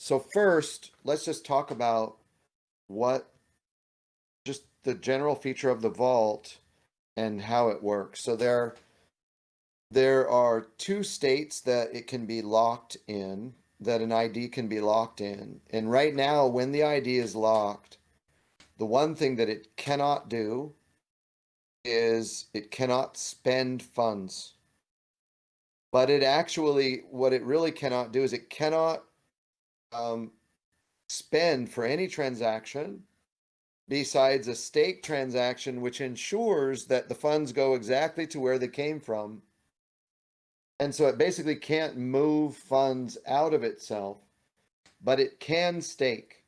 so first, let's just talk about what, just the general feature of the vault and how it works. So there, there are two states that it can be locked in, that an ID can be locked in. And right now, when the ID is locked, the one thing that it cannot do is it cannot spend funds. But it actually, what it really cannot do is it cannot um, spend for any transaction besides a stake transaction, which ensures that the funds go exactly to where they came from. And so it basically can't move funds out of itself, but it can stake.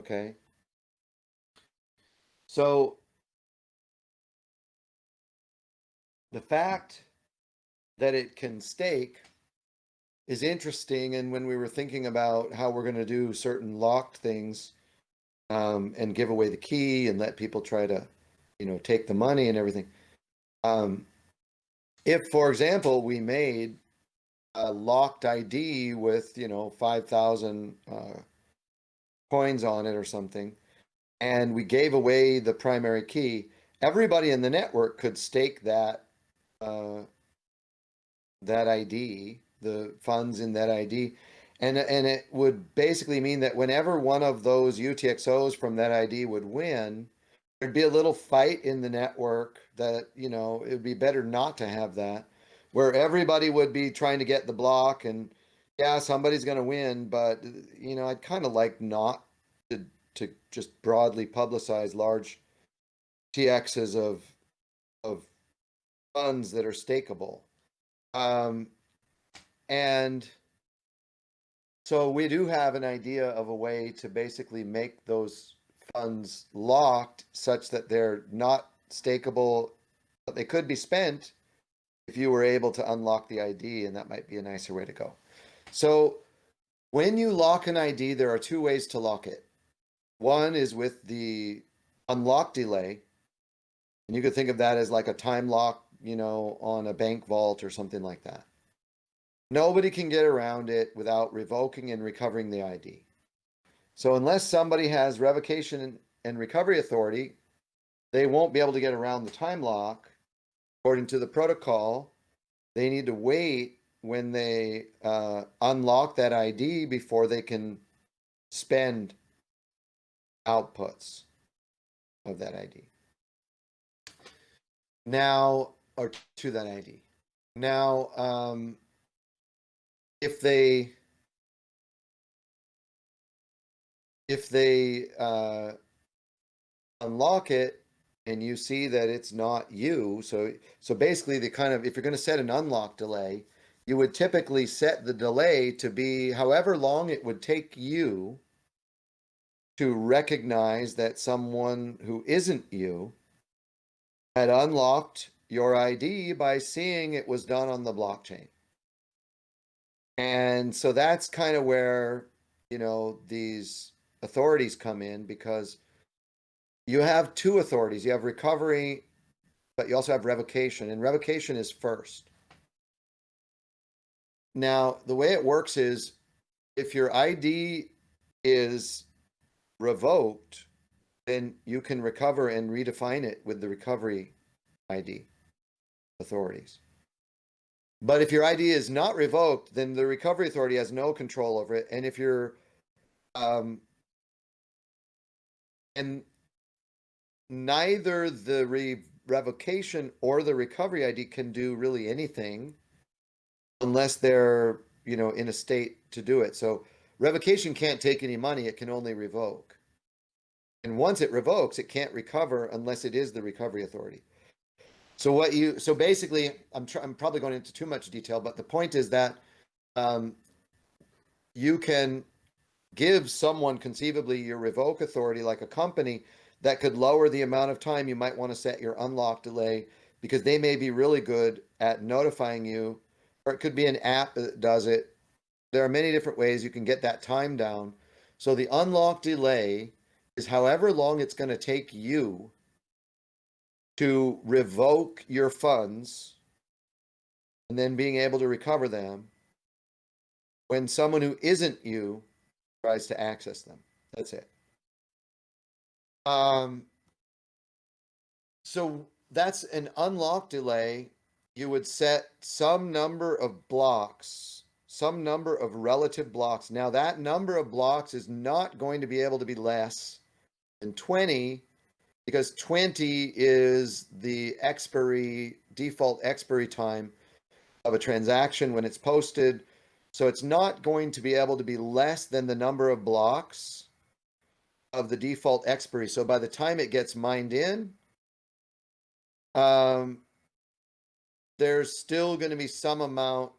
Okay. So the fact that it can stake is interesting. And when we were thinking about how we're going to do certain locked things um, and give away the key and let people try to, you know, take the money and everything. Um, if, for example, we made a locked ID with, you know, 5,000 uh, coins on it or something, and we gave away the primary key, everybody in the network could stake that uh, that ID, the funds in that ID. And, and it would basically mean that whenever one of those UTXOs from that ID would win, there'd be a little fight in the network that, you know, it would be better not to have that, where everybody would be trying to get the block and yeah, somebody's going to win, but, you know, I'd kind of like not to, to just broadly publicize large TXs of, of funds that are stakeable. Um, and so we do have an idea of a way to basically make those funds locked such that they're not stakeable, but they could be spent if you were able to unlock the ID, and that might be a nicer way to go. So when you lock an ID, there are two ways to lock it. One is with the unlock delay, and you could think of that as like a time lock, you know, on a bank vault or something like that. Nobody can get around it without revoking and recovering the ID. So unless somebody has revocation and recovery authority, they won't be able to get around the time lock. According to the protocol, they need to wait when they uh, unlock that ID before they can spend outputs of that ID. Now, or to that ID. Now, um, if they if they uh, unlock it and you see that it's not you, so so basically the kind of if you're going to set an unlock delay, you would typically set the delay to be however long it would take you to recognize that someone who isn't you had unlocked your ID by seeing it was done on the blockchain. And so that's kind of where, you know, these authorities come in because you have two authorities. You have recovery, but you also have revocation, and revocation is first. Now, the way it works is if your ID is revoked, then you can recover and redefine it with the recovery ID authorities. But if your ID is not revoked, then the recovery authority has no control over it. And if you're, um, and neither the re revocation or the recovery ID can do really anything unless they're, you know, in a state to do it. So revocation can't take any money. It can only revoke. And once it revokes, it can't recover unless it is the recovery authority. So what you so basically, I'm I'm probably going into too much detail, but the point is that um, you can give someone conceivably your revoke authority, like a company, that could lower the amount of time you might want to set your unlock delay because they may be really good at notifying you, or it could be an app that does it. There are many different ways you can get that time down. So the unlock delay is however long it's going to take you to revoke your funds and then being able to recover them when someone who isn't you tries to access them. That's it. Um, so that's an unlock delay. You would set some number of blocks, some number of relative blocks. Now that number of blocks is not going to be able to be less than 20 because 20 is the expiry, default expiry time of a transaction when it's posted. So it's not going to be able to be less than the number of blocks of the default expiry. So by the time it gets mined in, um, there's still going to be some amount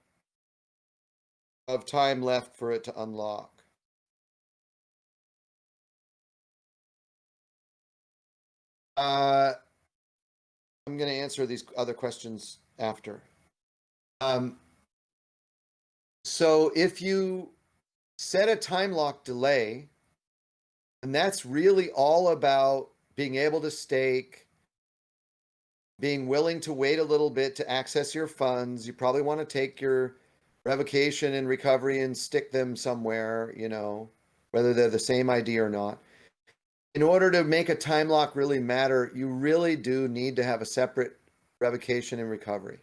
of time left for it to unlock. Uh, I'm going to answer these other questions after. Um, so if you set a time lock delay, and that's really all about being able to stake, being willing to wait a little bit to access your funds. You probably want to take your revocation and recovery and stick them somewhere, you know, whether they're the same ID or not in order to make a time lock really matter, you really do need to have a separate revocation and recovery.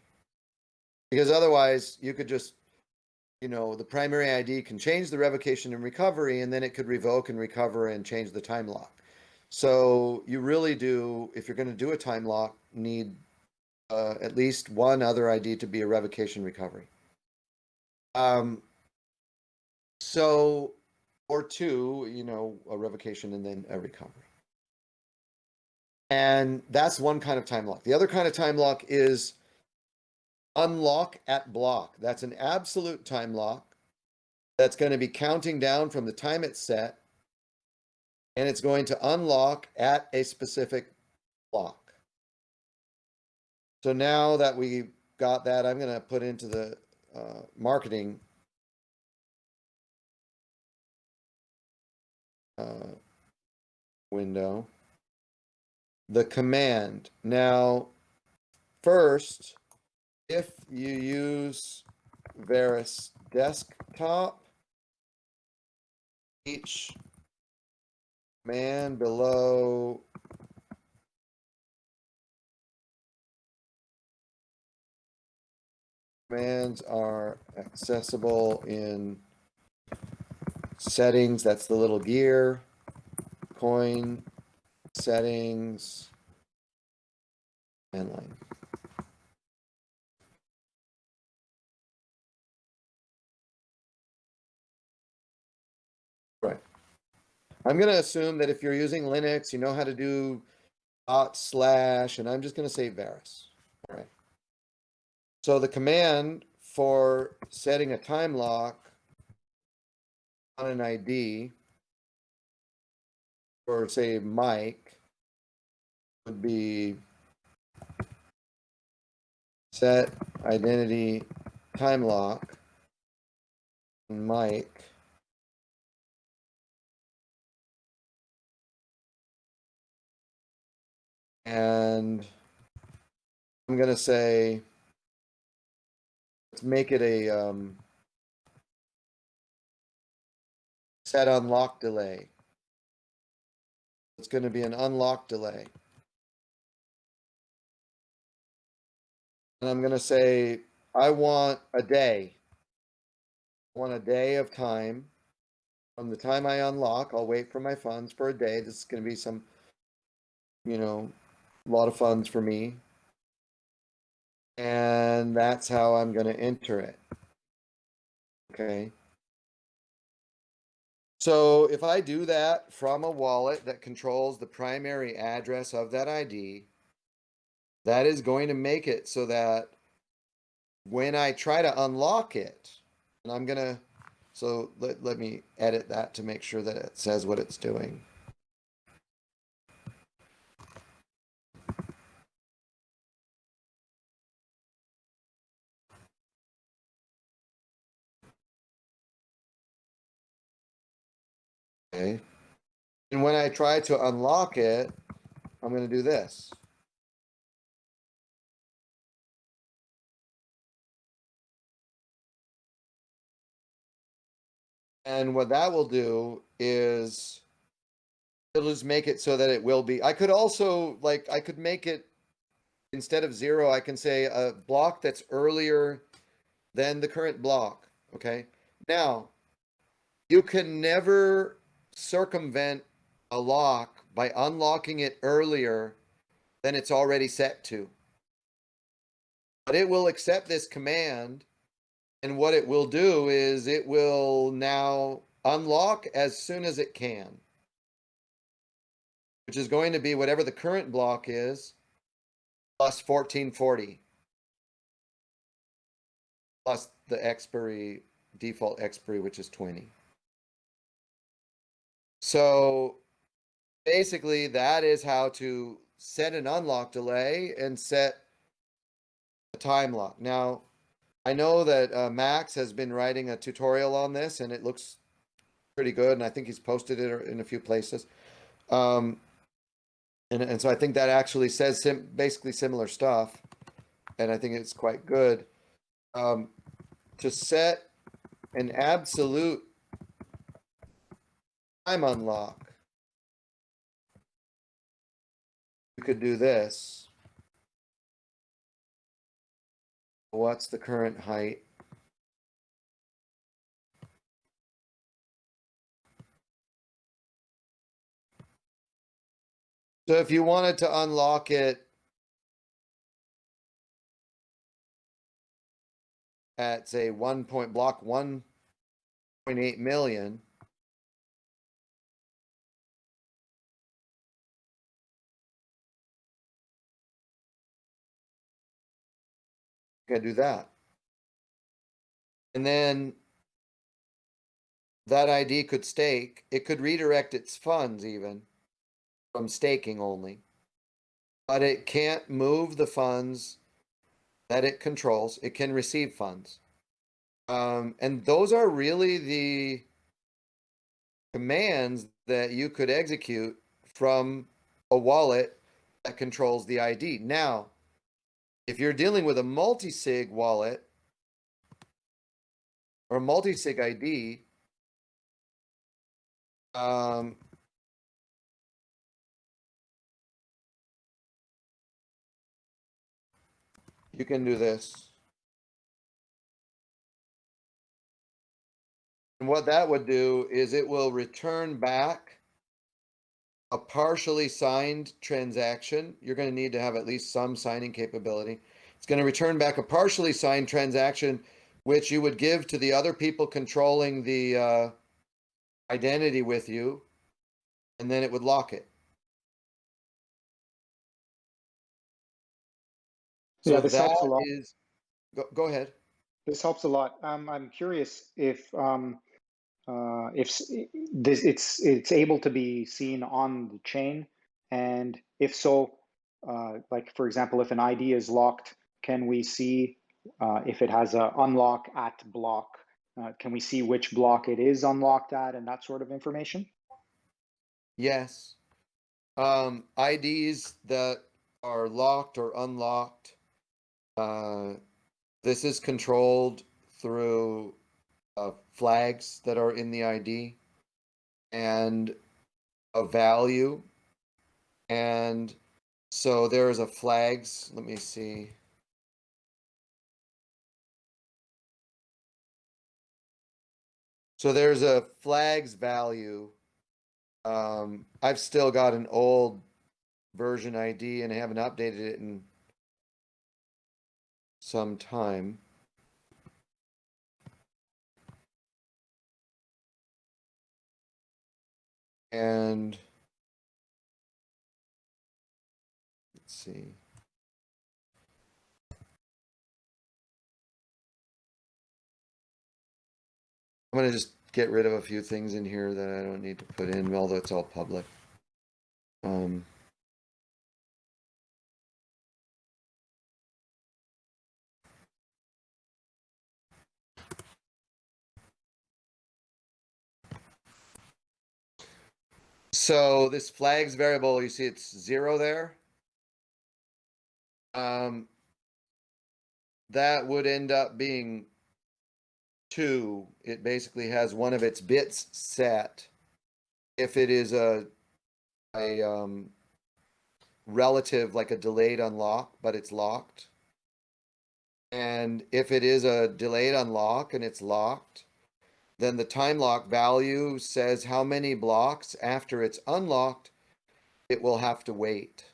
Because otherwise, you could just, you know, the primary ID can change the revocation and recovery, and then it could revoke and recover and change the time lock. So you really do, if you're going to do a time lock, need uh, at least one other ID to be a revocation recovery. Um, so or two, you know, a revocation and then a recovery. And that's one kind of time lock. The other kind of time lock is unlock at block. That's an absolute time lock that's going to be counting down from the time it's set and it's going to unlock at a specific block. So now that we got that, I'm going to put into the uh, marketing uh, window, the command. Now, first, if you use Verus desktop, each command below commands are accessible in settings, that's the little gear, coin, settings, and line. Right. I'm going to assume that if you're using Linux, you know how to do dot slash, and I'm just going to say Verus. All right. So the command for setting a time lock on an ID or say Mike would be set identity time lock Mike and I'm going to say let's make it a um, set unlock delay. It's going to be an unlock delay. And I'm going to say, I want a day. I want a day of time. From the time I unlock, I'll wait for my funds for a day. This is going to be some, you know, a lot of funds for me. And that's how I'm going to enter it. Okay. So if I do that from a wallet that controls the primary address of that ID, that is going to make it so that when I try to unlock it, and I'm going to, so let, let me edit that to make sure that it says what it's doing. Okay. And when I try to unlock it, I'm going to do this. And what that will do is it'll just make it so that it will be. I could also like I could make it instead of zero, I can say a block that's earlier than the current block. Okay. Now you can never circumvent a lock by unlocking it earlier than it's already set to. But it will accept this command and what it will do is it will now unlock as soon as it can, which is going to be whatever the current block is, plus 1440, plus the expiry, default expiry, which is 20. So basically that is how to set an unlock delay and set a time lock. Now, I know that uh, Max has been writing a tutorial on this and it looks pretty good. And I think he's posted it in a few places. Um, and, and so I think that actually says sim basically similar stuff. And I think it's quite good. Um, to set an absolute time unlock, you could do this. What's the current height? So if you wanted to unlock it at say one point block one point eight million, Gotta do that. And then that ID could stake. It could redirect its funds even from staking only. But it can't move the funds that it controls. It can receive funds. Um, and those are really the commands that you could execute from a wallet that controls the ID. Now, if you're dealing with a multi-sig wallet or multi-sig ID, um, you can do this. And what that would do is it will return back a partially signed transaction, you're going to need to have at least some signing capability. It's going to return back a partially signed transaction, which you would give to the other people controlling the uh, identity with you, and then it would lock it. So yeah, this helps a lot. Is, go, go ahead. This helps a lot. Um, I'm curious if um, uh, if this it's it's able to be seen on the chain, and if so, uh, like for example, if an ID is locked, can we see uh, if it has a unlock at block? Uh, can we see which block it is unlocked at and that sort of information? Yes. Um, IDs that are locked or unlocked. Uh, this is controlled through uh, flags that are in the ID and a value. And so there's a flags, let me see. So there's a flags value. Um, I've still got an old version ID and I haven't updated it in some time. And let's see. I'm going to just get rid of a few things in here that I don't need to put in, although it's all public. Um, So this flags variable, you see it's zero there. Um, that would end up being two, it basically has one of its bits set. If it is a, a, um, relative, like a delayed unlock, but it's locked. And if it is a delayed unlock and it's locked, then the time lock value says how many blocks after it's unlocked it will have to wait.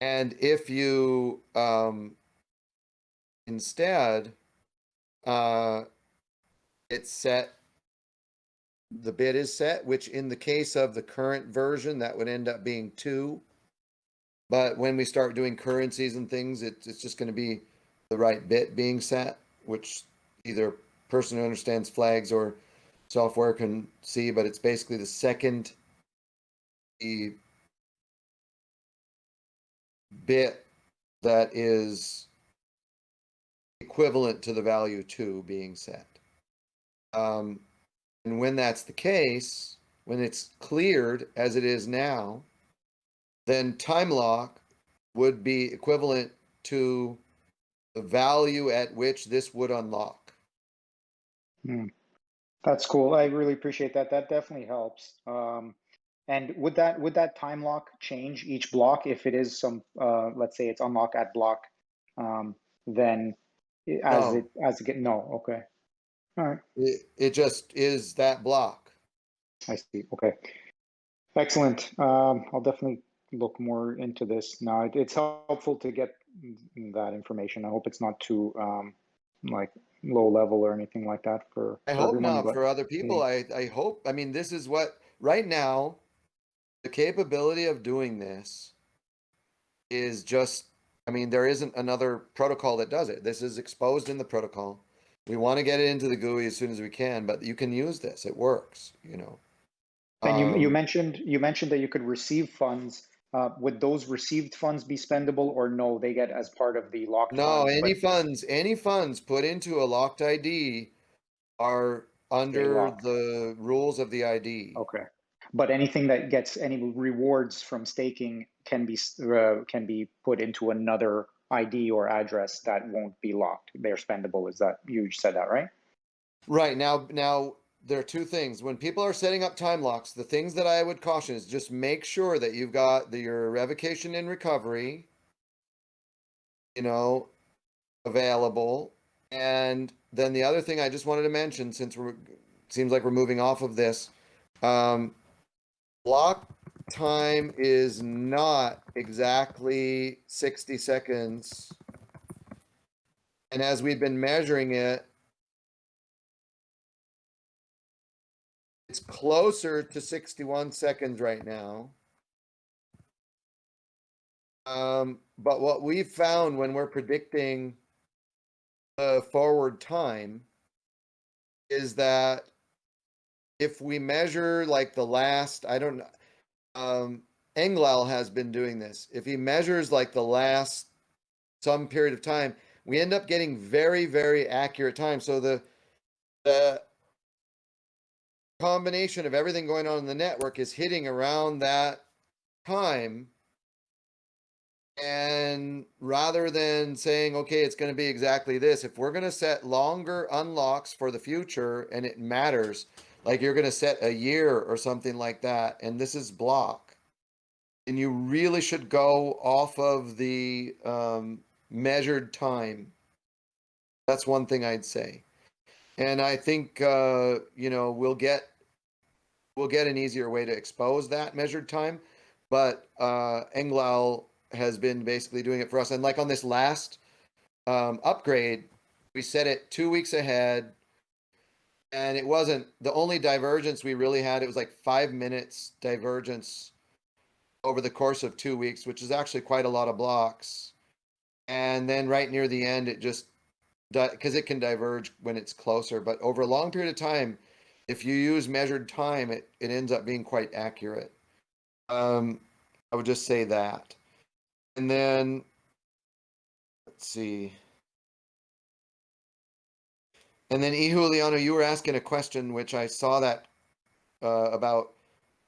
And if you um, instead uh, it's set, the bit is set, which in the case of the current version, that would end up being two. But when we start doing currencies and things, it, it's just going to be the right bit being set, which either person who understands flags or software can see, but it's basically the second bit that is equivalent to the value two being set. Um, and when that's the case, when it's cleared as it is now, then time lock would be equivalent to the value at which this would unlock. Hmm. That's cool. I really appreciate that. That definitely helps. Um, and would that would that time lock change each block if it is some uh, let's say it's unlock at block, um, then as No. it as it get no okay, all right It, it just is that block. I see okay, excellent. Um, I'll definitely look more into this now. It, it's helpful to get that information. I hope it's not too um, like low level or anything like that for. I for hope everyone, not for other people. I, I hope, I mean, this is what, right now, the capability of doing this is just, I mean, there isn't another protocol that does it. This is exposed in the protocol. We want to get it into the GUI as soon as we can, but you can use this. It works, you know. And you, you Um, mentioned you mentioned that you could receive funds. Uh, would those received funds be spendable or no? They get as part of the locked No, funds. any funds, any funds put into a locked ID are under the rules of the ID. okay, but anything that gets any rewards from staking can be uh, can be put into another ID or address that won't be locked. They're spendable. Is that you said that right? Right now, now there are two things. When people are setting up time locks, the things that I would caution is just make sure that you've got the, your revocation and recovery, you know, available. And then the other thing I just wanted to mention, since we're seems like we're moving off of this, um, block time is not exactly 60 seconds. And as we've been measuring it, It's closer to 61 seconds right now. Um, but what we've found when we're predicting the forward time is that if we measure like the last, I don't know, um, Englal has been doing this. If he measures like the last some period of time, we end up getting very, very accurate time. So the, the combination of everything going on in the network is hitting around that time. And rather than saying, okay, it's going to be exactly this, if we're going to set longer unlocks for the future and it matters, like you're going to set a year or something like that, and this is block, and you really should go off of the um, measured time. That's one thing I'd say. And I think uh, you know we'll get we'll get an easier way to expose that measured time. But uh, has been basically doing it for us. And like on this last um, upgrade, we set it two weeks ahead, and it wasn't the only divergence we really had. It was like five minutes divergence over the course of two weeks, which is actually quite a lot of blocks. And then right near the end, it just because it can diverge when it's closer, but over a long period of time, if you use measured time, it, it ends up being quite accurate. Um, I would just say that. And then, let's see. And then. Juliano, you were asking a question, which I saw that uh, about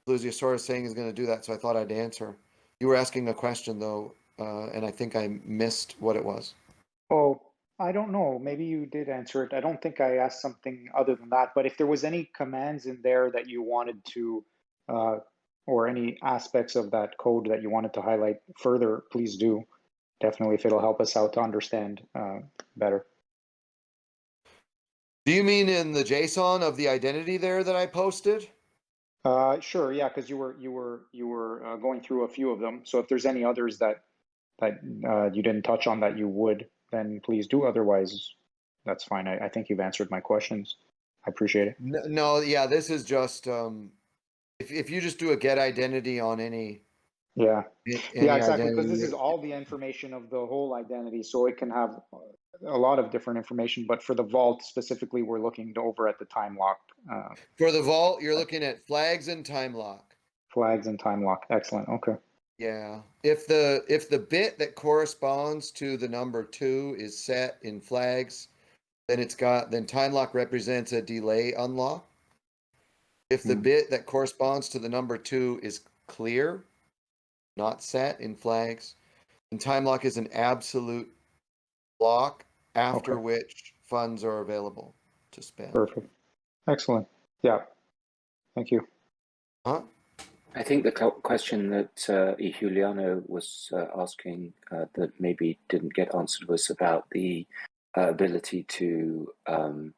Lusiosaurus saying he's going to do that, so I thought I'd answer. You were asking a question, though, uh, and I think I missed what it was. Oh, I don't know. Maybe you did answer it. I don't think I asked something other than that. But if there was any commands in there that you wanted to, uh, or any aspects of that code that you wanted to highlight further, please do. Definitely, if it'll help us out to understand uh, better. Do you mean in the JSON of the identity there that I posted? Uh, sure, yeah, because you were you were you were uh, going through a few of them. So if there's any others that that uh, you didn't touch on that you would, then please do. Otherwise, that's fine. I, I think you've answered my questions. I appreciate it. No, no, yeah, this is just, um, if, if you just do a get identity on any. Yeah, any yeah, exactly. Because this is all the information of the whole identity, so it can have a lot of different information. But for the vault specifically, we're looking to over at the time lock uh, For the vault, you're looking at flags and time lock. flags and time lock. Excellent. Okay. Yeah, if the, if the bit that corresponds to the number two is set in flags, then it's got, then time lock represents a delay unlock. If the Hmm. bit that corresponds to the number two is clear, not set in flags, then time lock is an absolute block after Okay. which funds are available to spend. Perfect. Excellent. Yeah. Thank you. Huh? I think the question that uh, Juliano was uh, asking uh, that maybe didn't get answered was about the uh, ability to um,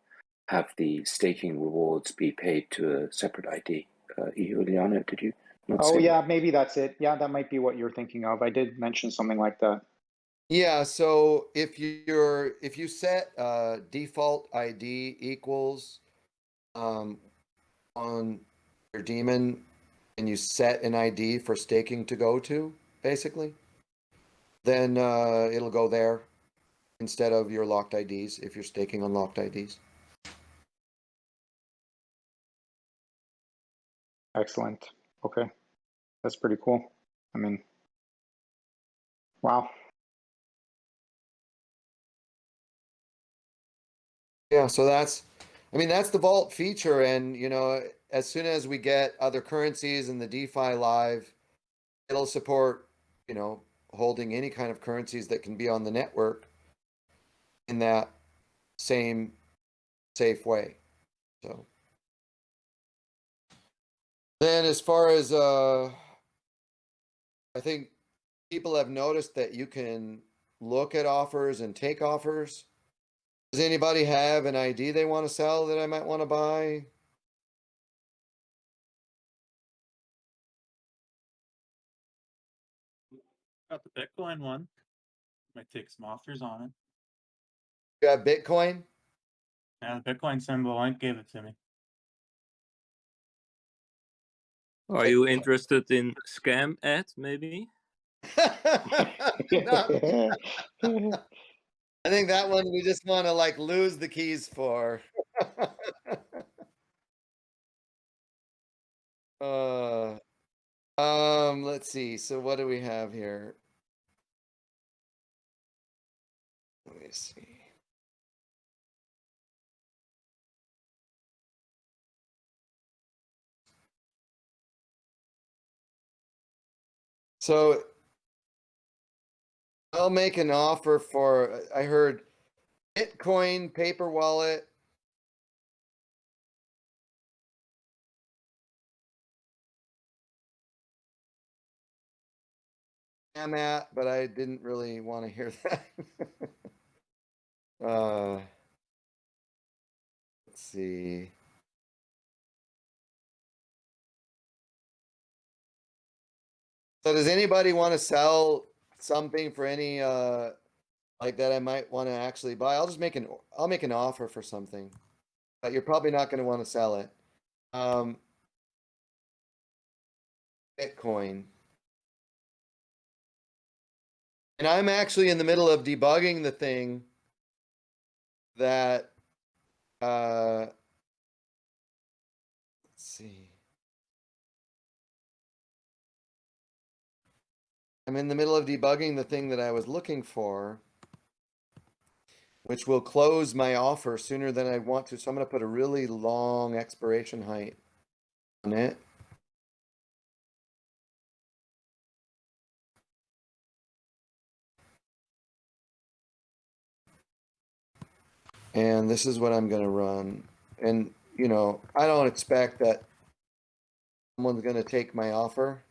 have the staking rewards be paid to a separate ID. Uh, Juliano, did you not Oh say yeah, maybe that's it. Yeah, that might be what you're thinking of. I did mention something like that. Yeah, so if you're if you set uh default ID equals um on your daemon and you set an ID for staking to go to, basically, then uh it'll go there instead of your locked IDs if you're staking on locked IDs. Excellent. Okay. That's pretty cool. I mean, wow. Yeah, so that's, I mean, that's the vault feature, and you know, as soon as we get other currencies in the DeFi live, it'll support, you know, holding any kind of currencies that can be on the network in that same safe way. So then, as far as uh, I think people have noticed that you can look at offers and take offers. Does anybody have an ID they want to sell that I might want to buy? Got the Bitcoin one. Might take some offers on it. You have Bitcoin? Yeah, the Bitcoin symbol link gave it to me. Are you interested in scam ad maybe? No, I think that one we just want to like lose the keys for. uh, um, let's see. So what do we have here? Let me see. So I'll make an offer for, I heard Bitcoin paper wallet. I'm at, but I didn't really want to hear that. uh, let's see. So does anybody want to sell something for any uh like that I might want to actually buy? I'll just make an I'll make an offer for something. But you're probably not going to want to sell it. Um Bitcoin. And I'm actually in the middle of debugging the thing that uh let's see. I'm in the middle of debugging the thing that I was looking for, which will close my offer sooner than I want to. So I'm going to put a really long expiration height on it. And this is what I'm gonna run. And, you know, I don't expect that someone's gonna take my offer.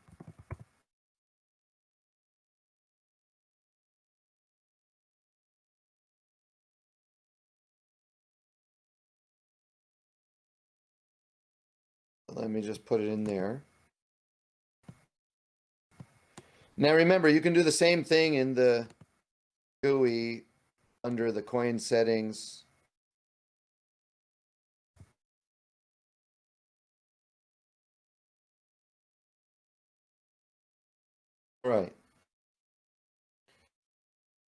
Let me just put it in there. Now remember, you can do the same thing in the GUI under the coin settings. Right.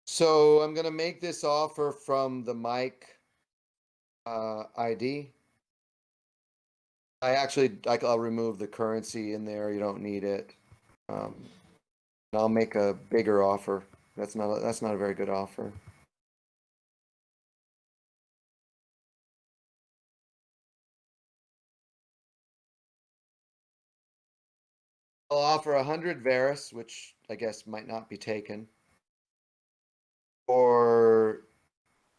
So I'm gonna make this offer from the Mike uh, ID. I actually, I'll remove the currency in there. You don't need it. Um, I'll make a bigger offer. That's not, a- that's not a very good offer. I'll offer a hundred Verus, which I guess might not be taken. Or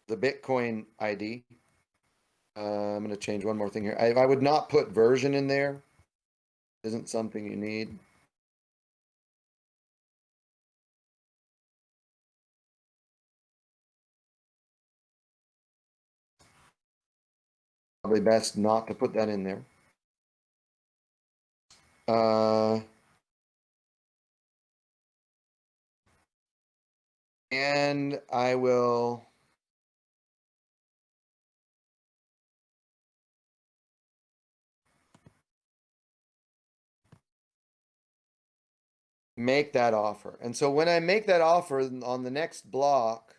the Bitcoin ID. Uh, I'm gonna change one more thing here. I, I would not put version in there. Isn't something you need. Probably best not to put that in there. Uh. And I will. Make that offer. And so when I make that offer on the next block,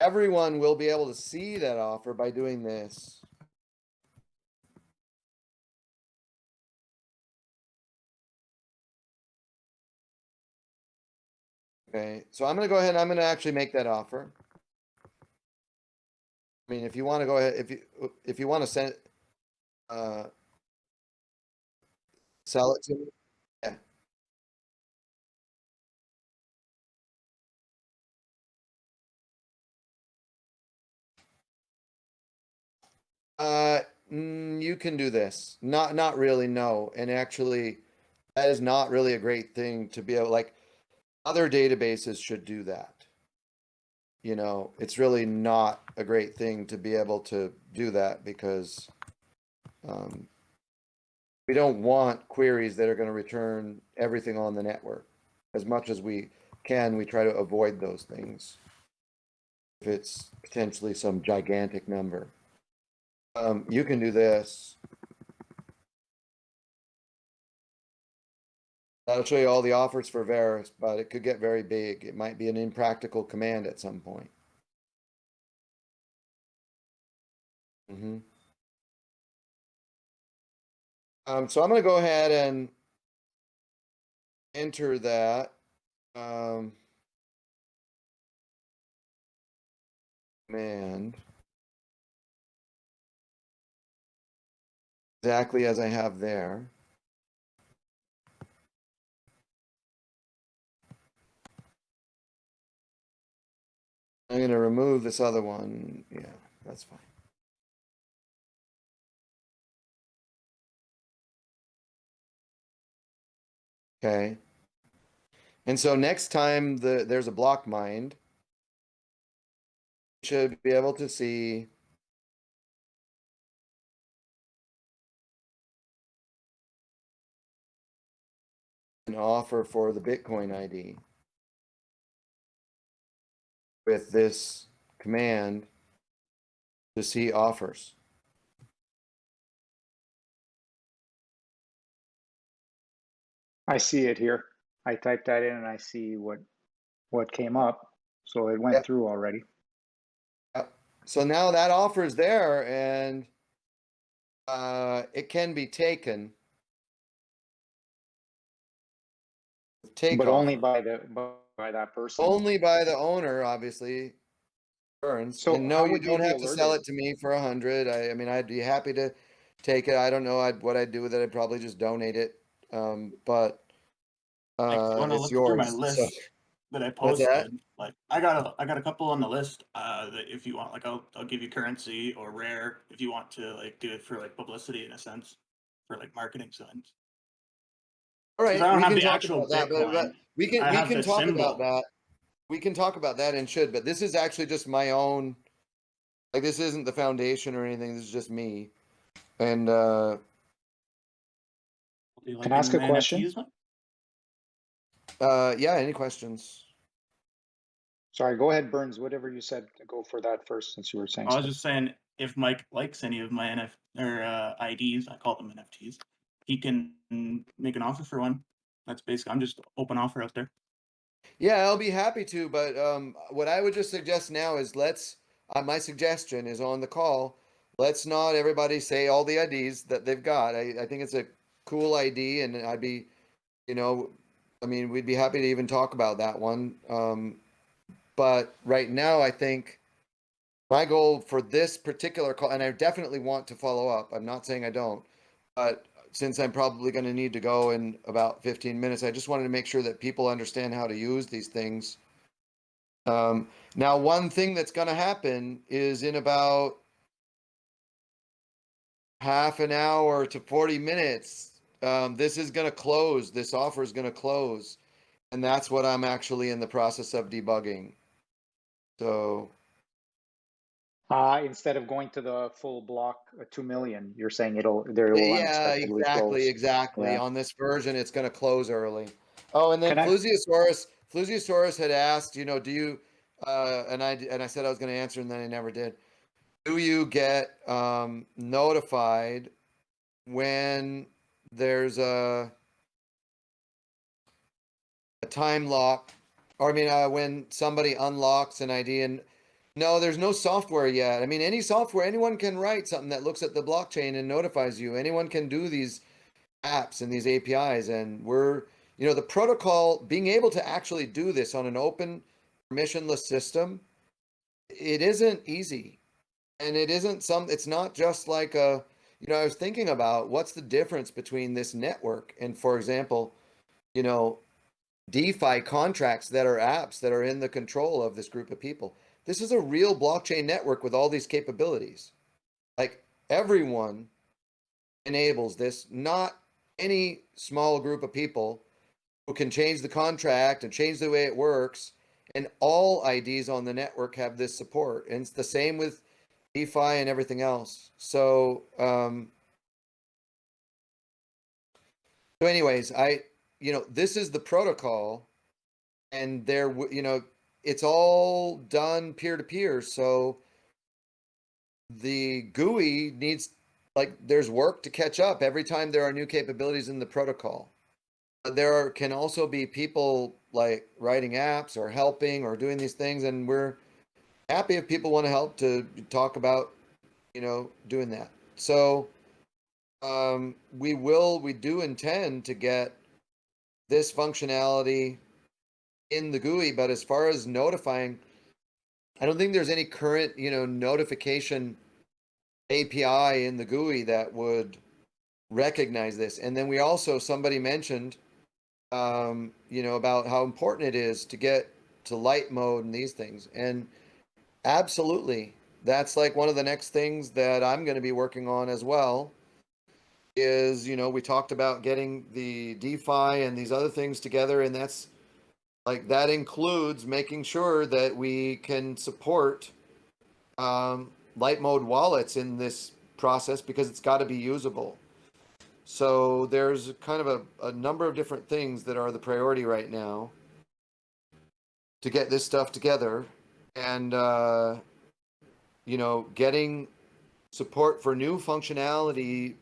everyone will be able to see that offer by doing this. Okay, so I'm gonna go ahead and I'm gonna actually make that offer. I mean, if you wanna go ahead, if you, if you wanna send, uh, sell it to me, yeah. Uh, mm, you can do this. Not, not really, no. And actually, that is not really a great thing to be able, like, other databases should do that. You know, it's really not a great thing to be able to do that because um, we don't want queries that are going to return everything on the network. As much as we can, we try to avoid those things. If it's potentially some gigantic number. Um, you can do this. That'll show you all the offers for Verus, but it could get very big. It might be an impractical command at some point. hmm Um, so I'm gonna go ahead and enter that. Um, command. Exactly as I have there. I'm gonna remove this other one. Yeah, that's fine. Okay. And so next time the there's a block mined, you should be able to see an offer for the Bitcoin ID with this command to see offers. I see it here. I typed that in and I see what, what came up. So it went Yep. through already. Yep. So now that offer is there and uh, it can be taken. Take But only by the, by that person. Only by the owner, obviously. Burns. So and no, you don't be have to sell it to me for a hundred. I, I mean, I'd be happy to take it. I don't know I'd, what I'd do with it. I'd probably just donate it. Um, but Like, uh, wanna it's look through my list? so- that I What's that? posted. Like I got a I got a couple on the list. Uh, that if you want, like I'll I'll give you currency or rare if you want to like do it for like publicity in a sense, for like marketing signs. All right, I don't we have can the talk actual about that, but, but we can I we can talk symbol. about that. We can talk about that and should, but this is actually just my own. Like this isn't the foundation or anything. This is just me, and uh Do Can I ask a question? Uh yeah. Any questions? Sorry, go ahead, Burns. Whatever you said, go for that first, since you were saying. I was stuff. just saying if Mike likes any of my NF or uh, IDs, I call them NFTs. He can make an offer for one. That's basically I'm just open offer out there. Yeah, I'll be happy to, but um, what I would just suggest now is let's. Uh, my suggestion is on the call. Let's not everybody say all the IDs that they've got. I, I think it's a cool ID, and I'd be, you know, I mean, we'd be happy to even talk about that one. Um, but right now, I think my goal for this particular call, and I definitely want to follow up. I'm not saying I don't, but since I'm probably going to need to go in about 15 minutes, I just wanted to make sure that people understand how to use these things. Um, now, one thing that's going to happen is in about half an hour to 40 minutes, um, this is going to close. This offer is going to close. And that's what I'm actually in the process of debugging. So, Uh, instead of going to the full block, uh, two million, you're saying it'll, there will yeah, exactly, close. exactly. Yeah. On this version, it's going to close early. Oh, and then Can I- Flusiosaurus, Flusiosaurus had asked, you know, do you, uh, and I, and I said I was going to answer and then I never did. Do you get, um, notified when there's a, a time lock, or I mean, uh, when somebody unlocks an ID and no, there's no software yet. I mean, any software, anyone can write something that looks at the blockchain and notifies you. Anyone can do these apps and these APIs. And we're, you know, the protocol being able to actually do this on an open, permissionless system, it isn't easy. And it isn't some, it's not just like a, you know, I was thinking about what's the difference between this network and, for example, you know, DeFi contracts that are apps that are in the control of this group of people. This is a real blockchain network with all these capabilities. Like everyone enables this, not any small group of people who can change the contract and change the way it works. And all IDs on the network have this support. And it's the same with DeFi and everything else. So, um, so anyways, I, you know, this is the protocol and there, you know, it's all done peer to peer. So the GUI needs, like, there's work to catch up every time there are new capabilities in the protocol. There are, can also be people like writing apps or helping or doing these things, and we're happy if people want to help to talk about, you know, doing that. So um, we will, we do intend to get this functionality in the GUI, but as far as notifying, I don't think there's any current, you know, notification API in the GUI that would recognize this. And then we also, somebody mentioned, um, you know, about how important it is to get to light mode and these things. And absolutely, that's like one of the next things that I'm going to be working on as well. Is, you know, we talked about getting the DeFi and these other things together, and that's like that includes making sure that we can support um, light mode wallets in this process because it's got to be usable. So there's kind of a, a number of different things that are the priority right now to get this stuff together and uh, you know getting support for new functionality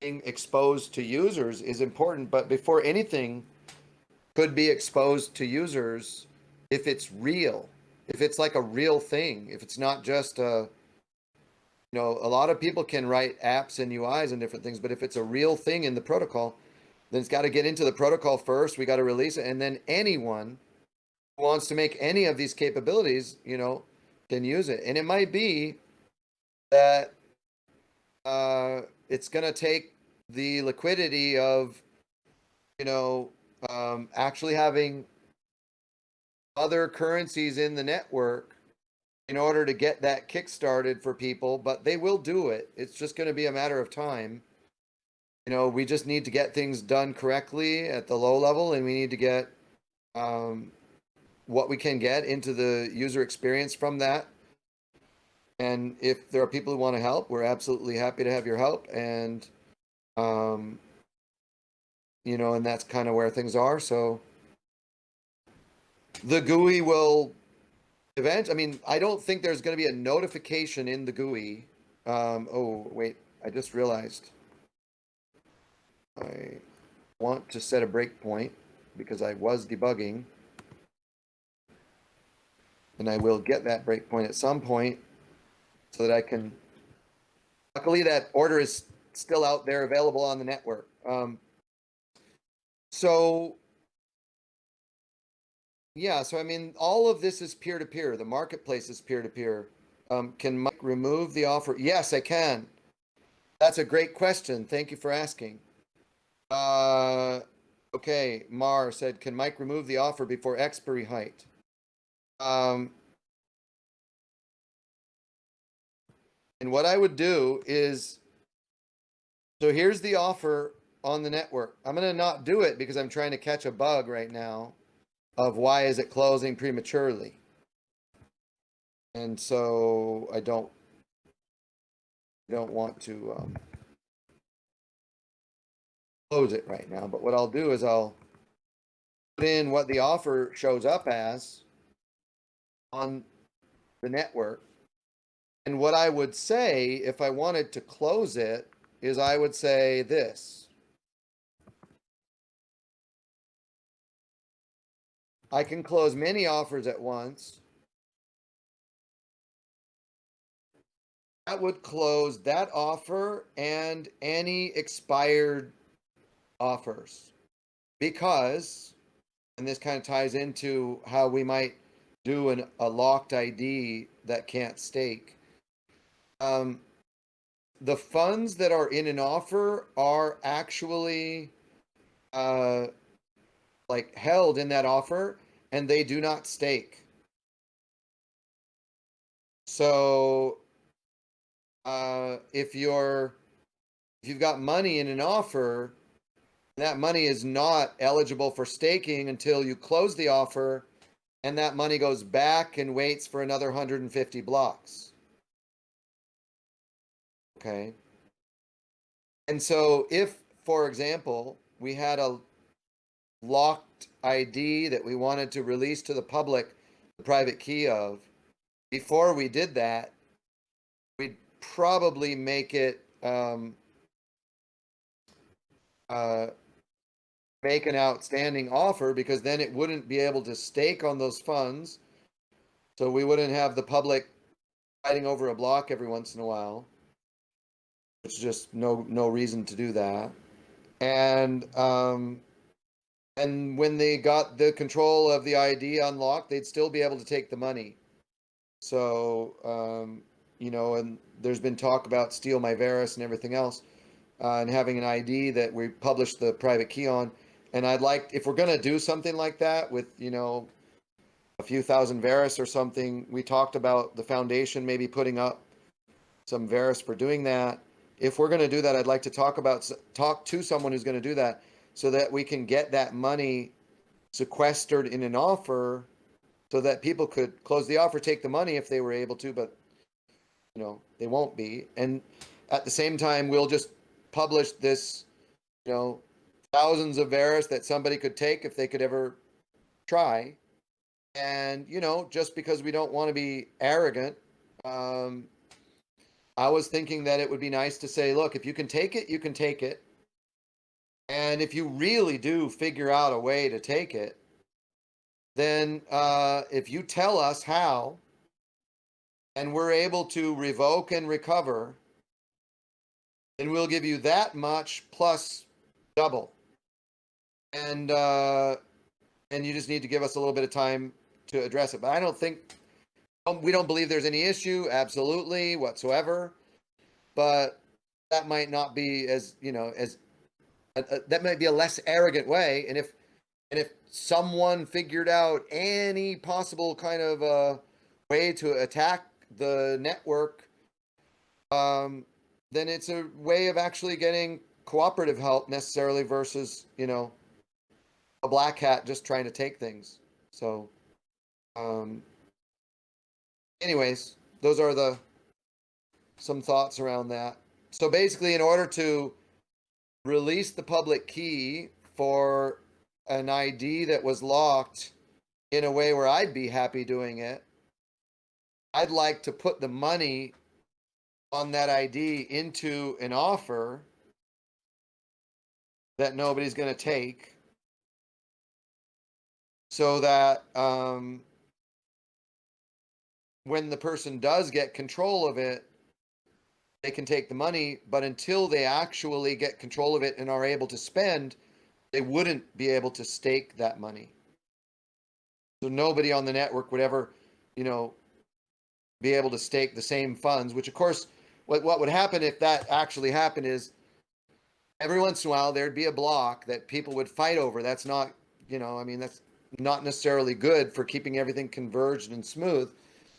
being exposed to users is important but before anything could be exposed to users if it's real, if it's like a real thing, if it's not just a, you know, a lot of people can write apps and UIs and different things, but if it's a real thing in the protocol, then it's got to get into the protocol first. We got to release it, and then anyone who wants to make any of these capabilities, you know, can use it. And it might be that uh, it's going to take the liquidity of, you know, um, actually having other currencies in the network in order to get that kick started for people, but they will do it. It's just going to be a matter of time. You know, we just need to get things done correctly at the low level and we need to get um, what we can get into the user experience from that. And if there are people who want to help, we're absolutely happy to have your help. And, um, you know, and that's kind of where things are. So the GUI will event. I mean, I don't think there's going to be a notification in the GUI. Um, oh, wait, I just realized. I want to set a breakpoint because I was debugging. And I will get that breakpoint at some point so that I can. Luckily, that order is still out there available on the network. Um, so, yeah, so I mean, all of this is peer to peer. The marketplace is peer to peer. Um, can Mike remove the offer? Yes, I can. That's a great question. Thank you for asking. Uh, okay, Mar said, can Mike remove the offer before expiry height? Um, and what I would do is, so here's the offer on the network. I'm going to not do it because I'm trying to catch a bug right now of why is it closing prematurely. And so I don't, don't want to, um, close it right now, but what I'll do is I'll put in what the offer shows up as on the network. And what I would say if I wanted to close it is I would say this. I can close many offers at once. That would close that offer and any expired offers. Because, and this kind of ties into how we might do an, a locked ID that can't stake. Um, the funds that are in an offer are actually uh, like held in that offer and they do not stake. So uh, if you're if you've got money in an offer, that money is not eligible for staking until you close the offer and that money goes back and waits for another 150 blocks. Okay. And so if, for example, we had a locked ID that we wanted to release to the public the private key of, before we did that, we'd probably make it um, uh, make an outstanding offer because then it wouldn't be able to stake on those funds. So we wouldn't have the public fighting over a block every once in a while. It's just no no reason to do that. And um and when they got the control of the ID unlocked, they'd still be able to take the money. So um, you know, and there's been talk about steal my Verus and everything else, uh, and having an ID that we publish the private key on. And I'd like, if we're gonna do something like that with, you know, a few thousand Verus or something, we talked about the foundation maybe putting up some Verus for doing that. If we're gonna do that, I'd like to talk about, talk to someone who's gonna do that so that we can get that money sequestered in an offer so that people could close the offer, take the money if they were able to, but you know, they won't be. And at the same time, we'll just publish this, you know, thousands of Verus that somebody could take if they could ever try. And, you know, just because we don't want to be arrogant, um, I was thinking that it would be nice to say, look, if you can take it, you can take it. And if you really do figure out a way to take it, then uh, if you tell us how, and we're able to revoke and recover, then we'll give you that much plus double. And uh, and you just need to give us a little bit of time to address it. But I don't think um, we don't believe there's any issue, absolutely whatsoever. But that might not be as you know as that might be a less arrogant way. And if And if someone figured out any possible kind of uh, way to attack the network, um, then it's a way of actually getting cooperative help necessarily versus, you know, a black hat just trying to take things. So, um, anyways, those are the some thoughts around that. So basically, in order to release the public key for an ID that was locked in a way where I'd be happy doing it, I'd like to put the money on that ID into an offer that nobody's going to take so that um, when the person does get control of it, they can take the money. But until they actually get control of it and are able to spend, they wouldn't be able to stake that money. So nobody on the network would ever, you know, be able to stake the same funds, which of course, what, what would happen if that actually happened is every once in a while there'd be a block that people would fight over. That's not, you know, I mean, that's not necessarily good for keeping everything converged and smooth.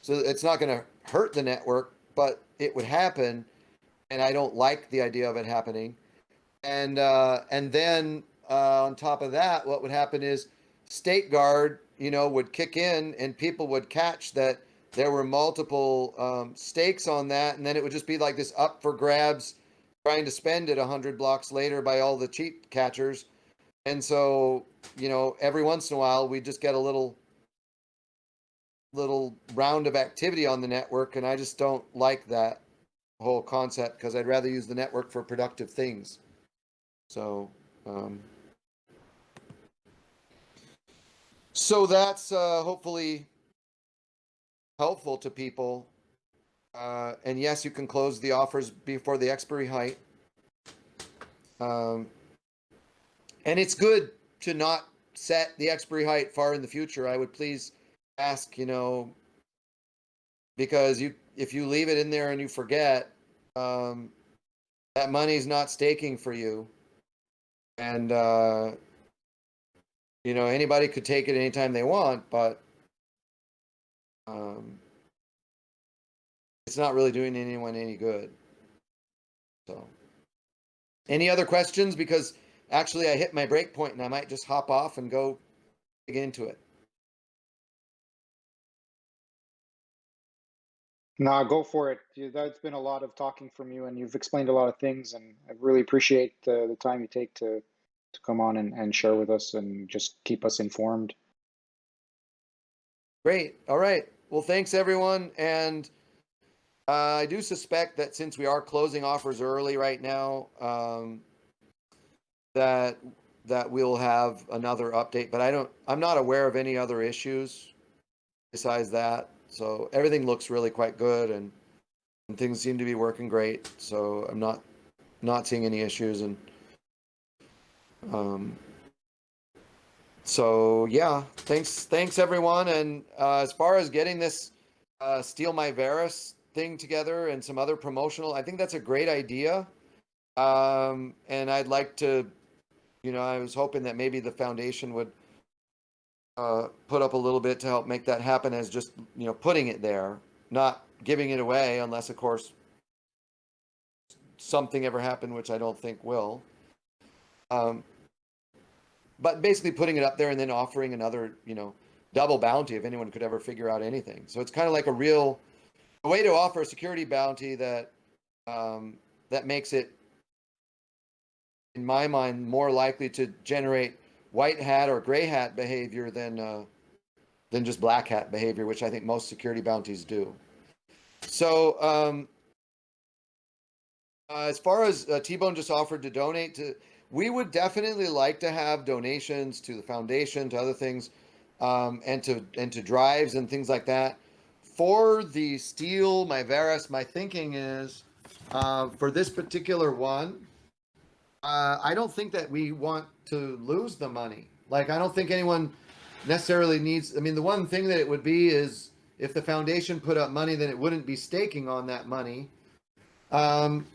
So it's not going to hurt the network, but it would happen. And I don't like the idea of it happening. And, uh, and then, uh, on top of that, what would happen is StakeGuard, you know, would kick in and people would catch that there were multiple, um, stakes on that. And then it would just be like this up for grabs, trying to spend it hundred blocks later by all the cheat catchers. And so, you know, every once in a while we just get a little little round of activity on the network and I just don't like that whole concept because I'd rather use the network for productive things. So, um so that's uh hopefully helpful to people. Uh and yes, you can close the offers before the expiry height. Um and it's good to not set the expiry height far in the future. I would please ask, you know, because you if you leave it in there and you forget, um, that money's not staking for you, and uh, you know anybody could take it anytime they want, but um, it's not really doing anyone any good. So, any other questions? Because actually, I hit my break point, and I might just hop off and go dig into it. Nah, go for it. That's been a lot of talking from you, and you've explained a lot of things, and I really appreciate the, the time you take to to come on and, and share with us and just keep us informed. Great. All right. Well, thanks everyone. And uh, I do suspect that since we are closing offers early right now, um, that that we'll have another update. But I don't. I'm not aware of any other issues besides that. So everything looks really quite good, and, and things seem to be working great. So I'm not not seeing any issues, and um, so yeah, thanks, thanks everyone. And uh, as far as getting this uh, Steal My Verus thing together and some other promotional, I think that's a great idea. Um, and I'd like to, you know, I was hoping that maybe the foundation would uh, put up a little bit to help make that happen as just, you know, putting it there, not giving it away unless, of course, something ever happened, which I don't think will. Um, but basically putting it up there and then offering another, you know, double bounty if anyone could ever figure out anything. So it's kind of like a real a way to offer a security bounty that um, that makes it, in my mind, more likely to generate white hat or gray hat behavior than uh, than just black hat behavior, which I think most security bounties do. So um, uh, as far as uh, T-Bone just offered to donate to, we would definitely like to have donations to the foundation, to other things, um, and to and to drives and things like that. For the steal, my Verus, my thinking is uh, for this particular one, uh, I don't think that we want to lose the money. Like I don't think anyone necessarily needs. I mean, the one thing that it would be is if the foundation put up money, then it wouldn't be staking on that money. Um,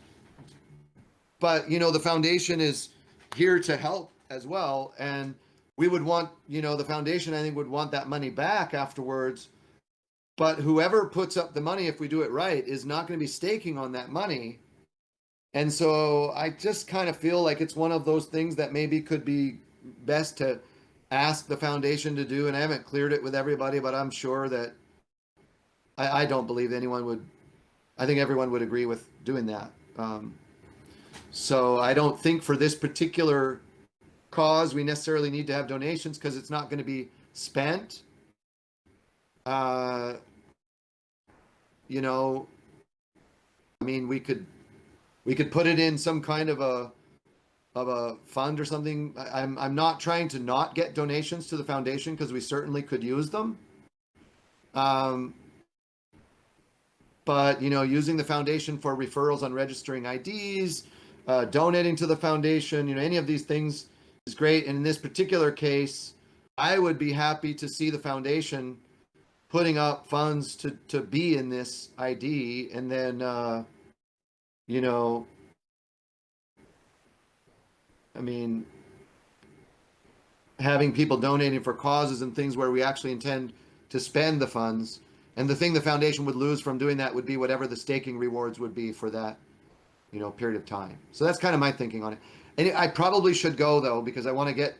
but you know, the foundation is here to help as well, and we would want, you know, the foundation, I think, would want that money back afterwards. But whoever puts up the money, if we do it right, is not going to be staking on that money. And so I just kind of feel like it's one of those things that maybe could be best to ask the foundation to do. And I haven't cleared it with everybody, but I'm sure that I, I don't believe anyone would, I think everyone would agree with doing that. Um, so I don't think for this particular cause we necessarily need to have donations because it's not going to be spent. Uh, you know, I mean, we could we could put it in some kind of a of a fund or something. I, I'm I'm not trying to not get donations to the foundation because we certainly could use them. Um, but you know, using the foundation for referrals on registering IDs, uh, donating to the foundation, you know, any of these things is great. And in this particular case, I would be happy to see the foundation putting up funds to to be in this ID, and then uh, you know, I mean, having people donating for causes and things where we actually intend to spend the funds. And the thing the foundation would lose from doing that would be whatever the staking rewards would be for that, you know, period of time. So that's kind of my thinking on it. And I probably should go though because I want to get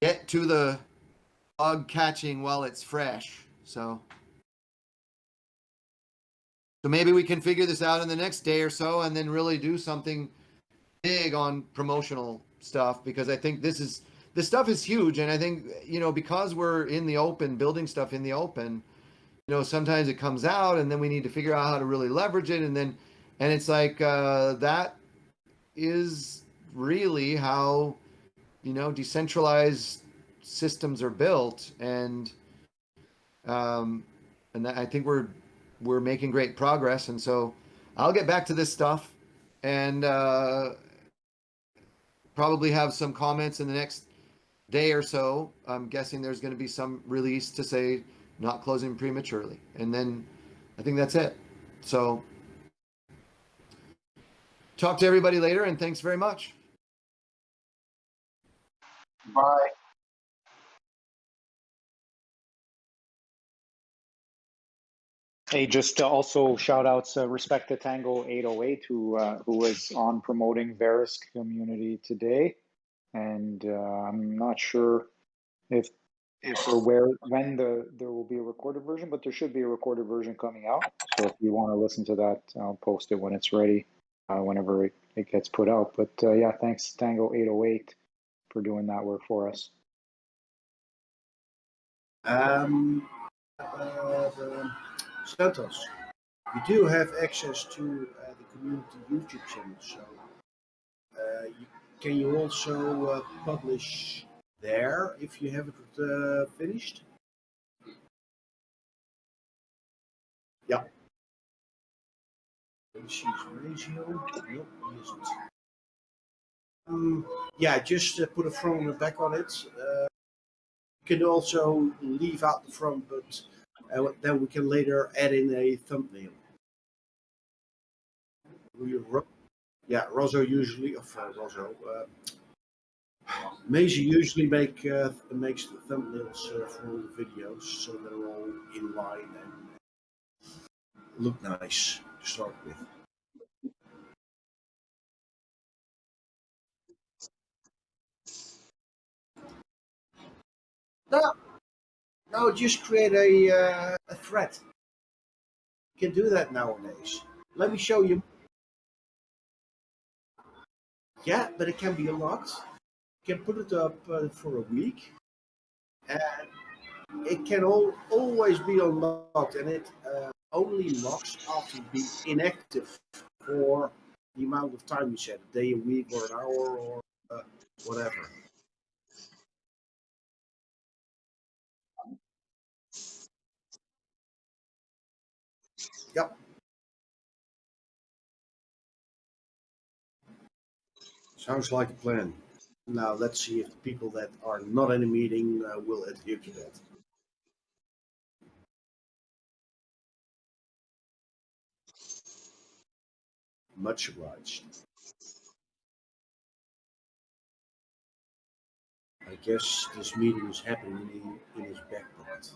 get to the bug catching while it's fresh. So so maybe we can figure this out in the next day or so and then really do something big on promotional stuff because I think this is this stuff is huge. And I think you know because we're in the open building stuff in the open you know sometimes it comes out and then we need to figure out how to really leverage it. And then and it's like uh, that is really how you know decentralized systems are built. And um and I think we're we're making great progress and so I'll get back to this stuff and uh probably have some comments in the next day or so. I'm guessing there's going to be some release to say not closing prematurely. And then I think that's it. So talk to everybody later and thanks very much. Bye. Hey, just also shout outs, uh, respect to Tango 808 who uh, who was on promoting Verus community today, and uh, I'm not sure if if or where when the there will be a recorded version, but there should be a recorded version coming out. So if you want to listen to that, I'll post it when it's ready, uh, whenever it, it gets put out. But uh, yeah, thanks Tango 808 for doing that work for us. Um, uh, Santos, you do have access to uh, the community YouTube channel, so uh, you, can you also uh, publish there if you have it uh, finished? Yeah. She's ratio. Nope, he isn't. Um, yeah, just uh, put a front and a back on it. Uh, you can also leave out the front, but uh, then we can later add in a thumbnail. Yeah, Rosso usually, of Rosso, uh, Maisie usually make uh, makes the thumbnails uh, for all the videos, so they're all in line and look nice to start with. No, no, just create a, uh, a thread. You can do that nowadays. Let me show you. Yeah, but it can be unlocked. You can put it up uh, for a week. And it can all, always be unlocked and it uh, only locks after being inactive for the amount of time you set, a day, a week, or an hour, or uh, whatever. Yep. Sounds like a plan. Now let's see if the people that are not in a meeting uh, will adhere to that. Much obliged. I guess this meeting is happening in, in his back pocket.